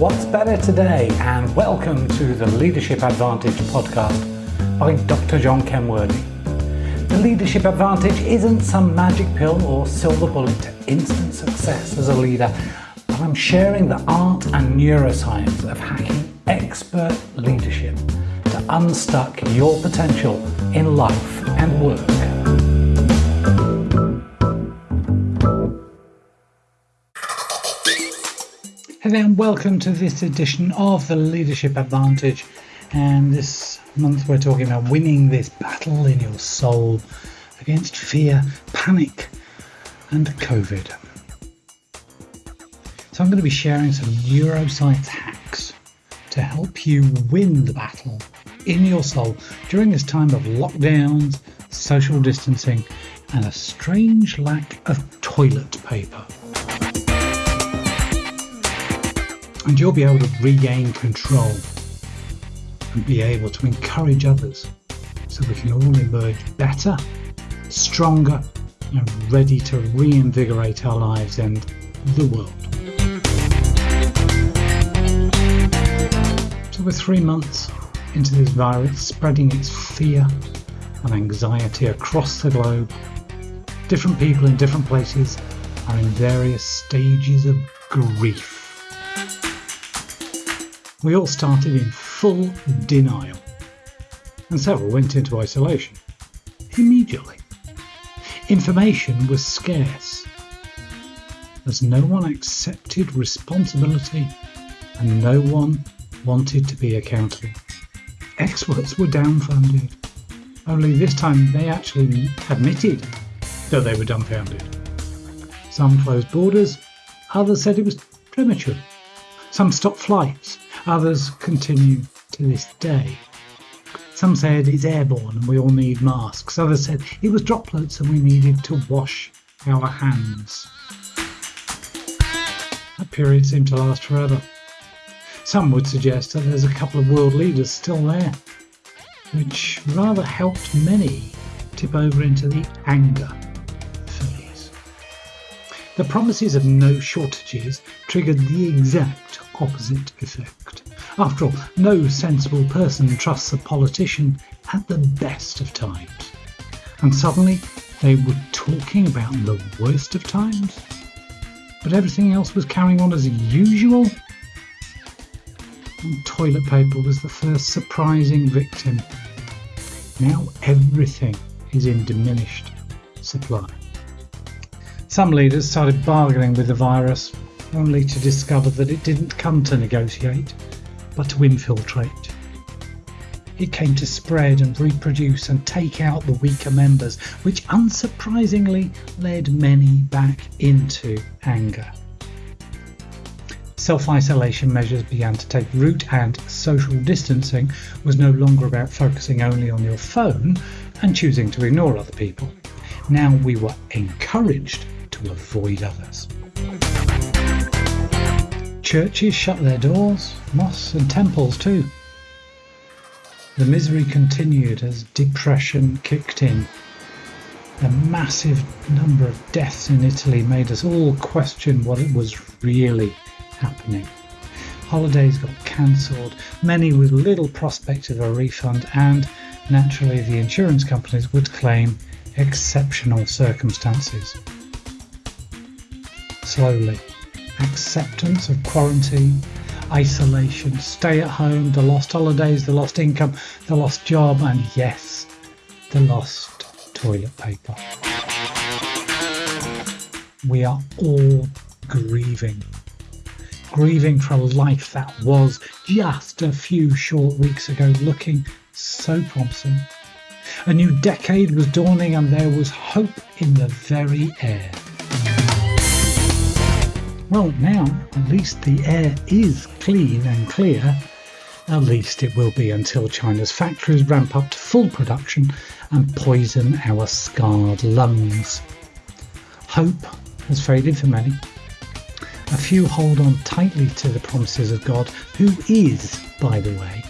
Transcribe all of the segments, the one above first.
What's better today? And welcome to the Leadership Advantage podcast by Dr. John Kenworthy. The Leadership Advantage isn't some magic pill or silver bullet to instant success as a leader, but I'm sharing the art and neuroscience of hacking expert leadership to unstuck your potential in life and work. Hello and welcome to this edition of the Leadership Advantage. And this month we're talking about winning this battle in your soul against fear, panic, and COVID. So I'm going to be sharing some neuroscience hacks to help you win the battle in your soul during this time of lockdowns, social distancing, and a strange lack of toilet paper. And you'll be able to regain control and be able to encourage others so we can all emerge better, stronger, and ready to reinvigorate our lives and the world. So, we're three months into this virus spreading its fear and anxiety across the globe. Different people in different places are in various stages of grief. We all started in full denial, and several went into isolation immediately. Information was scarce, as no one accepted responsibility and no one wanted to be accountable. Experts were dumbfounded, only this time they actually admitted that they were dumbfounded. Some closed borders, others said it was premature. Some stopped flights, Others continue to this day. Some said it's airborne and we all need masks. Others said it was droplets and we needed to wash our hands. That period seemed to last forever. Some would suggest that there's a couple of world leaders still there, which rather helped many tip over into the anger phase. The promises of no shortages triggered the exact opposite effect. After all, no sensible person trusts a politician at the best of times. And suddenly they were talking about the worst of times? But everything else was carrying on as usual? And toilet paper was the first surprising victim. Now everything is in diminished supply. Some leaders started bargaining with the virus only to discover that it didn't come to negotiate, but to infiltrate. It came to spread and reproduce and take out the weaker members, which unsurprisingly led many back into anger. Self isolation measures began to take root, and social distancing was no longer about focusing only on your phone and choosing to ignore other people. Now we were encouraged to avoid others. Churches shut their doors, mosques and temples too. The misery continued as depression kicked in. The massive number of deaths in Italy made us all question what it was really happening. Holidays got cancelled, many with little prospect of a refund, and naturally the insurance companies would claim exceptional circumstances. Slowly, acceptance of quarantine, isolation, stay at home, the lost holidays, the lost income, the lost job, and yes, the lost toilet paper. We are all grieving. Grieving for a life that was just a few short weeks ago looking so promising. A new decade was dawning and there was hope in the very air. Well, now at least the air is clean and clear. At least it will be until China's factories ramp up to full production and poison our scarred lungs. Hope has faded for many. A few hold on tightly to the promises of God, who is, by the way,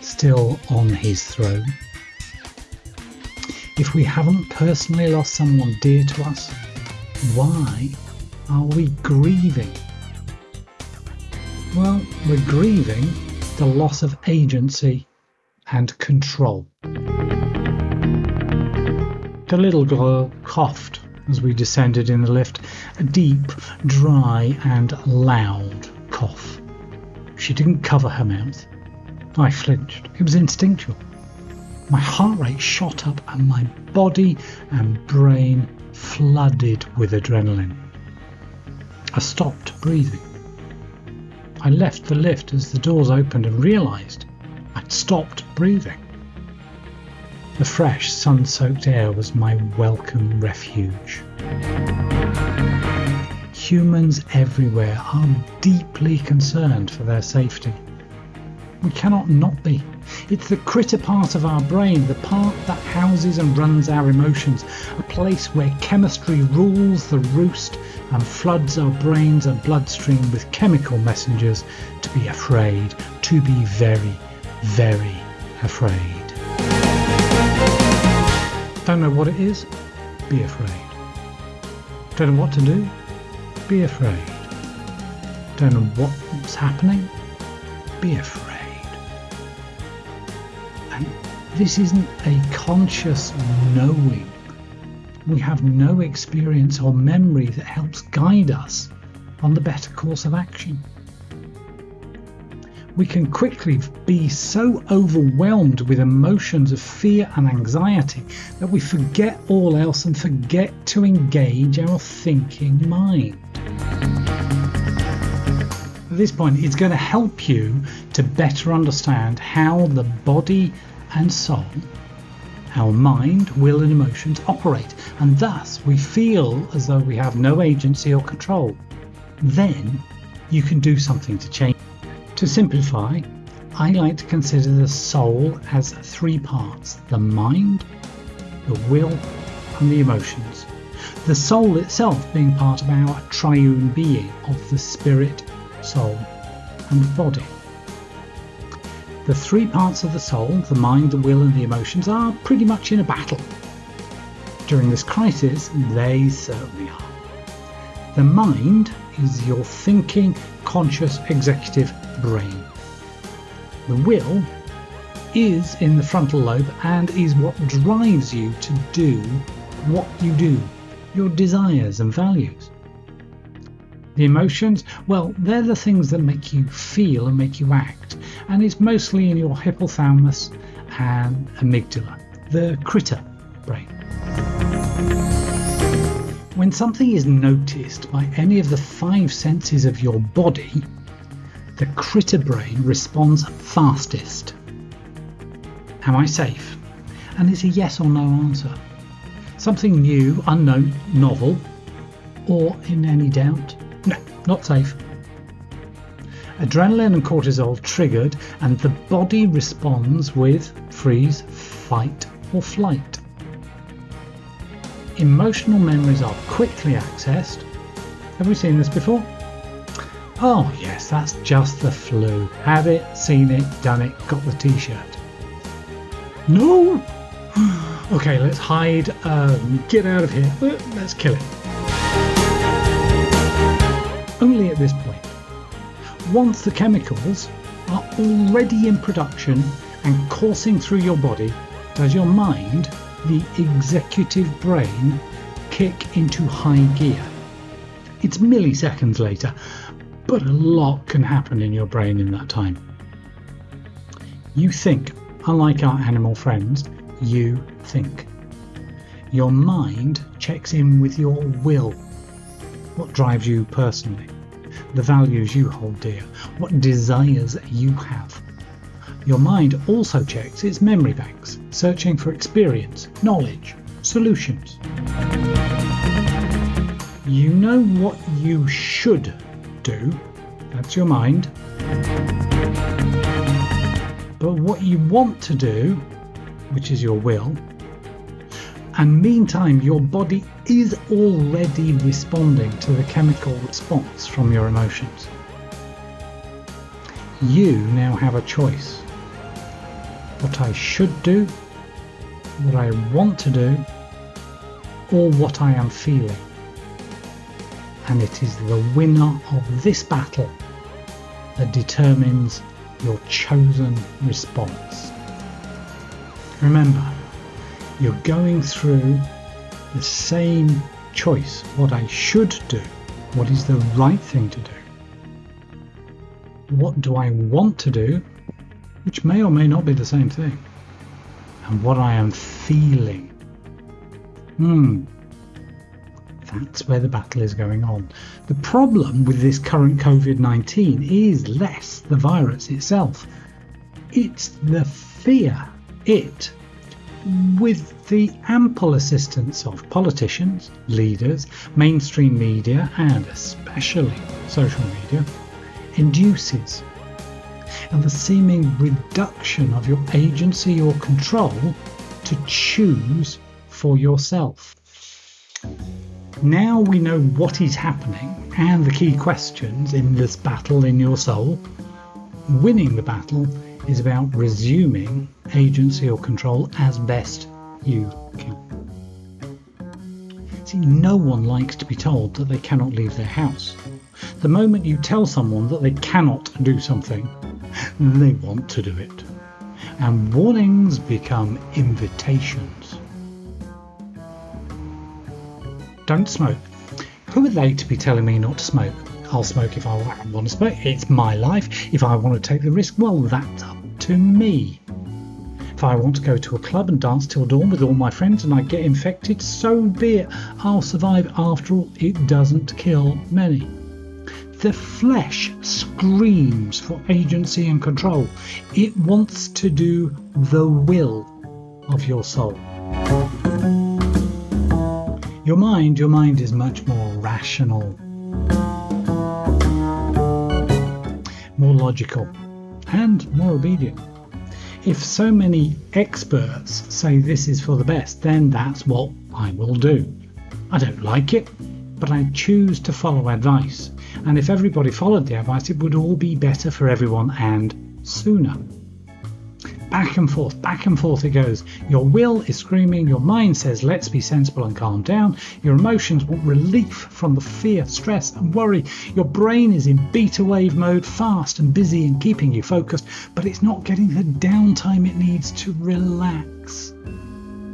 still on his throne. If we haven't personally lost someone dear to us, why are we grieving? Well, we're grieving the loss of agency and control. The little girl coughed as we descended in the lift, a deep, dry, and loud cough. She didn't cover her mouth. I flinched. It was instinctual. My heart rate shot up and my body and brain flooded with adrenaline. I stopped breathing. I left the lift as the doors opened and realized I'd stopped breathing. The fresh, sun soaked air was my welcome refuge. Humans everywhere are deeply concerned for their safety. We cannot not be. It's the critter part of our brain, the part that houses and runs our emotions, a place where chemistry rules the roost and floods our brains and bloodstream with chemical messengers to be afraid, to be very, very afraid. Don't know what it is? Be afraid. Don't know what to do? Be afraid. Don't know what's happening? Be afraid. And this isn't a conscious knowing. We have no experience or memory that helps guide us on the better course of action we can quickly be so overwhelmed with emotions of fear and anxiety that we forget all else and forget to engage our thinking mind. At this point, it's going to help you to better understand how the body and soul, our mind, will, and emotions operate, and thus we feel as though we have no agency or control. Then you can do something to change. To simplify, I like to consider the soul as three parts the mind, the will, and the emotions. The soul itself being part of our triune being of the spirit, soul, and body. The three parts of the soul, the mind, the will, and the emotions, are pretty much in a battle. During this crisis, they certainly are. The mind is your thinking, conscious, executive brain. The will is in the frontal lobe and is what drives you to do what you do, your desires and values. The emotions, well, they're the things that make you feel and make you act, and it's mostly in your hypothalamus and amygdala, the critter brain. When something is noticed by any of the five senses of your body, the critter brain responds fastest. Am I safe? And it's a yes or no answer. Something new, unknown, novel, or in any doubt? No, not safe. Adrenaline and cortisol triggered, and the body responds with freeze, fight, or flight. Emotional memories are quickly accessed. Have we seen this before? Oh, yes, that's just the flu. Had it, seen it, done it, got the t shirt. No! Okay, let's hide. Um, get out of here. Uh, let's kill it. This point. Once the chemicals are already in production and coursing through your body, does your mind the executive brain kick into high gear. It's milliseconds later, but a lot can happen in your brain in that time. You think, unlike our animal friends, you think. Your mind checks in with your will. What drives you personally? The values you hold dear? What desires you have? Your mind also checks its memory banks, searching for experience, knowledge, solutions. You know what you should do, that's your mind. But what you want to do, which is your will, and meantime your body is already responding to the chemical response from your emotions. You now have a choice what I should do, what I want to do, or what I am feeling. And it is the winner of this battle that determines your chosen response. Remember, you're going through the same choice what I should do, what is the right thing to do. What do I want to do, which may or may not be the same thing, and what I am feeling. Hmm, that's where the battle is going on. The problem with this current COVID 19 is less the virus itself, it's the fear it, with the ample assistance of politicians, leaders, mainstream media, and especially social media, induces, and the seeming reduction of your agency or control to choose for yourself. Now we know what is happening and the key questions in this battle in your soul. Winning the battle is about resuming agency or control as best you can. See, no one likes to be told that they cannot leave their house. The moment you tell someone that they cannot do something, they want to do it. And warnings become invitations. Don't smoke. Who are they to be telling me not to smoke? I'll smoke if I want to smoke. It's my life. If I want to take the risk, well, that's up to me. If I want to go to a club and dance till dawn with all my friends and I get infected, so be it. I'll survive. After all, it doesn't kill many. The flesh screams for agency and control. It wants to do the will of your soul. Your mind, your mind is much more rational, more logical, and more obedient. If so many experts say this is for the best, then that's what I will do. I don't like it, but I choose to follow advice. And if everybody followed the advice, it would all be better for everyone and sooner back and forth, back and forth it goes. Your will is screaming, your mind says, let's be sensible and calm down. Your emotions want relief from the fear, stress, and worry. Your brain is in beta wave mode, fast and busy and keeping you focused, but it's not getting the downtime it needs to relax,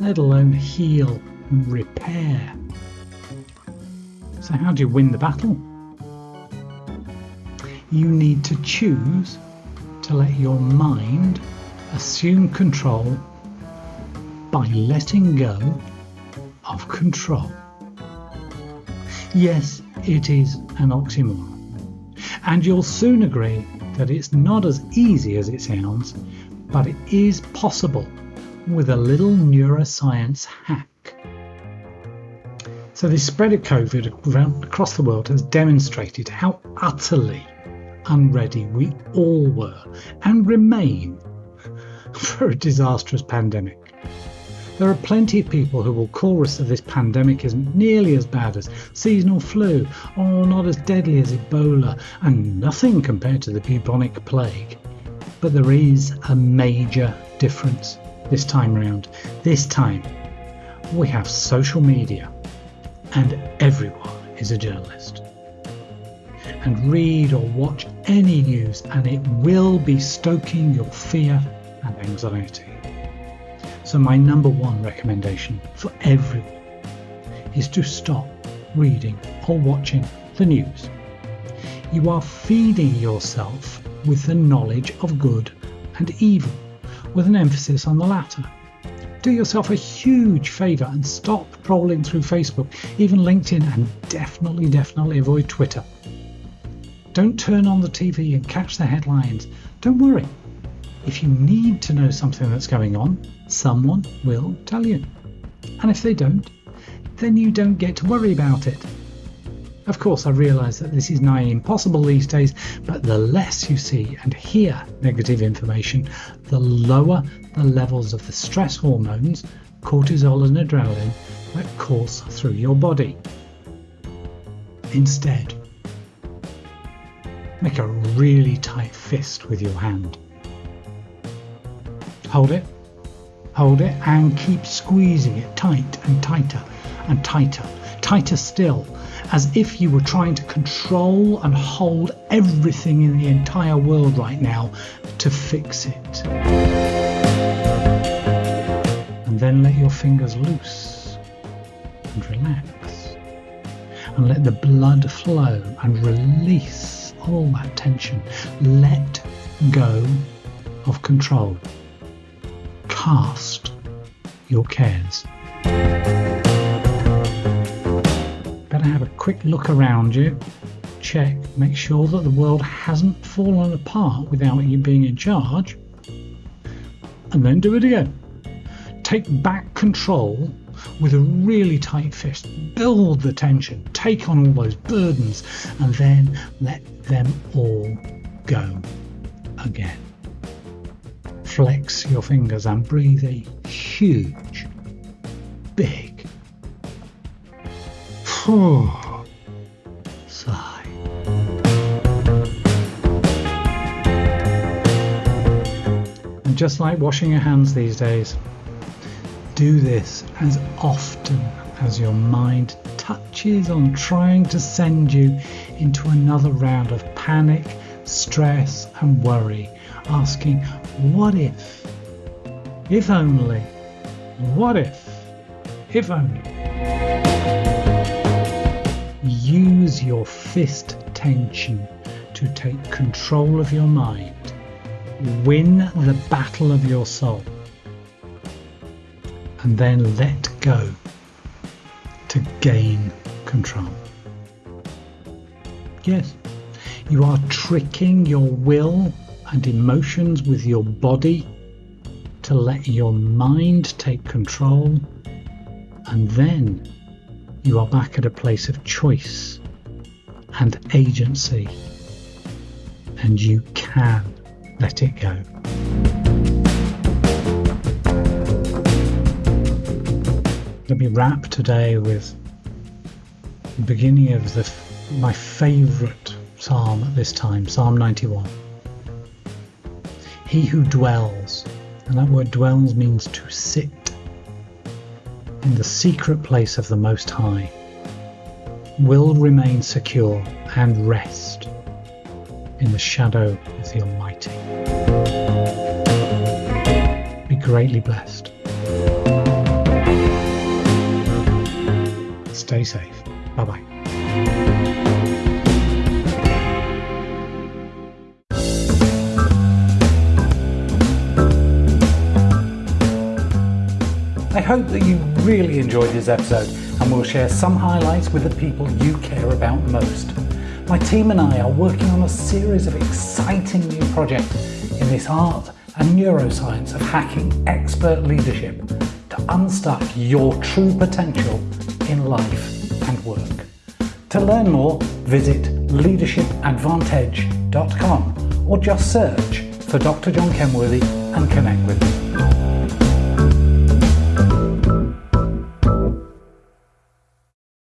let alone heal and repair. So, how do you win the battle? You need to choose to let your mind assume control by letting go of control. Yes, it is an oxymoron. And you'll soon agree that it's not as easy as it sounds, but it is possible with a little neuroscience hack. So, the spread of COVID across the world has demonstrated how utterly unready we all were and remain for a disastrous pandemic. There are plenty of people who will chorus that this pandemic isn't nearly as bad as seasonal flu or not as deadly as Ebola and nothing compared to the bubonic plague. But there is a major difference this time round. This time, we have social media and everyone is a journalist. And read or watch any news and it will be stoking your fear and anxiety. So, my number one recommendation for everyone is to stop reading or watching the news. You are feeding yourself with the knowledge of good and evil, with an emphasis on the latter. Do yourself a huge favour and stop trolling through Facebook, even LinkedIn, and definitely, definitely avoid Twitter. Don't turn on the TV and catch the headlines. Don't worry, if you need to know something that's going on, someone will tell you. And if they don't, then you don't get to worry about it. Of course, I realise that this is nigh impossible these days, but the less you see and hear negative information, the lower the levels of the stress hormones, cortisol and adrenaline, that course through your body. Instead, make a really tight fist with your hand Hold it, hold it, and keep squeezing it tight and tighter and tighter tighter still, as if you were trying to control and hold everything in the entire world right now to fix it. And then let your fingers loose and relax. And let the blood flow and release all that tension. Let go of control. Cast your cares. Better have a quick look around you, check, make sure that the world hasn't fallen apart without you being in charge, and then do it again. Take back control with a really tight fist. Build the tension, take on all those burdens, and then let them all go again. Flex your fingers and breathe a huge, big sigh. And just like washing your hands these days, do this as often as your mind touches on trying to send you into another round of panic, stress, and worry, asking, What if? If only. What if? If only. Use your fist tension to take control of your mind. Win the battle of your soul. And then let go to gain control. Yes, you are tricking your will and emotions with your body to let your mind take control, and then you are back at a place of choice and agency, and you can let it go. Let me wrap today with the beginning of the, my favourite psalm at this time, Psalm 91. He who dwells, and that word dwells means to sit in the secret place of the Most High, will remain secure and rest in the shadow of the Almighty. Be greatly blessed. Stay safe. Bye bye. I hope that you really enjoyed this episode and will share some highlights with the people you care about most. My team and I are working on a series of exciting new projects in this art and neuroscience of hacking expert leadership to unstuck your true potential in life and work. To learn more, visit leadershipadvantage.com or just search for Dr. John Kenworthy and connect with me.